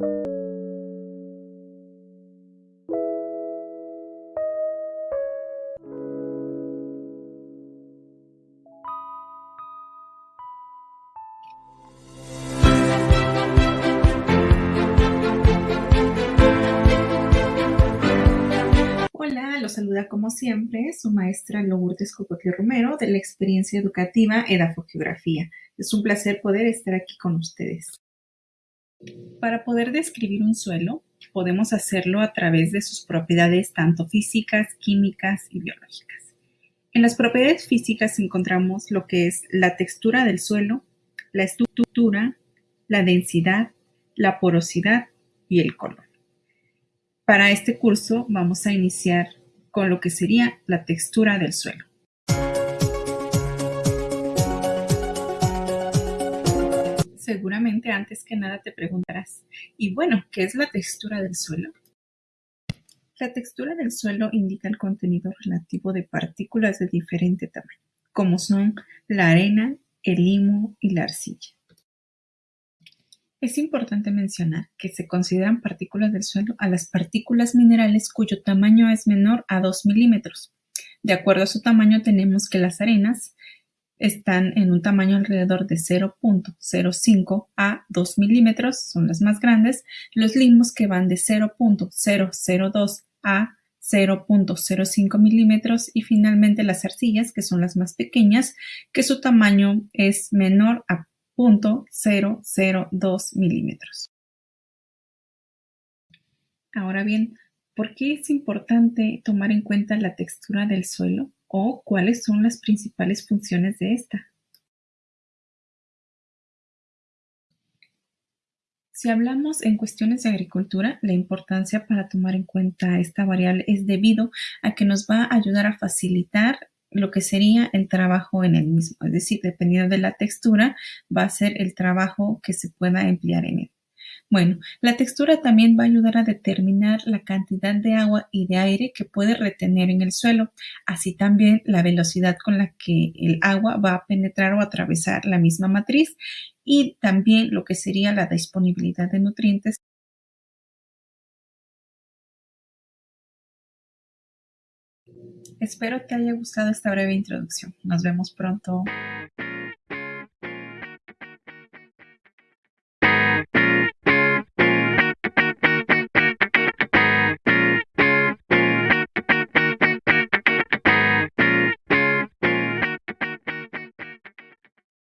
Hola, los saluda como siempre su maestra Lourdes Cocotí Romero de la experiencia educativa Edafogeografía. Es un placer poder estar aquí con ustedes. Para poder describir un suelo, podemos hacerlo a través de sus propiedades tanto físicas, químicas y biológicas. En las propiedades físicas encontramos lo que es la textura del suelo, la estructura, la densidad, la porosidad y el color. Para este curso vamos a iniciar con lo que sería la textura del suelo. Seguramente antes que nada te preguntarás, y bueno, ¿qué es la textura del suelo? La textura del suelo indica el contenido relativo de partículas de diferente tamaño, como son la arena, el limo y la arcilla. Es importante mencionar que se consideran partículas del suelo a las partículas minerales cuyo tamaño es menor a 2 milímetros. De acuerdo a su tamaño tenemos que las arenas están en un tamaño alrededor de 0.05 a 2 milímetros, son las más grandes, los limos que van de 0.002 a 0.05 milímetros y finalmente las arcillas que son las más pequeñas que su tamaño es menor a 0.002 milímetros. Ahora bien, ¿por qué es importante tomar en cuenta la textura del suelo o cuáles son las principales funciones de esta? Si hablamos en cuestiones de agricultura, la importancia para tomar en cuenta esta variable es debido a que nos va a ayudar a facilitar lo que sería el trabajo en el mismo. Es decir, dependiendo de la textura, va a ser el trabajo que se pueda emplear en él. Bueno, la textura también va a ayudar a determinar la cantidad de agua y de aire que puede retener en el suelo, así también la velocidad con la que el agua va a penetrar o atravesar la misma matriz y también lo que sería la disponibilidad de nutrientes Espero te haya gustado esta breve introducción. Nos vemos pronto.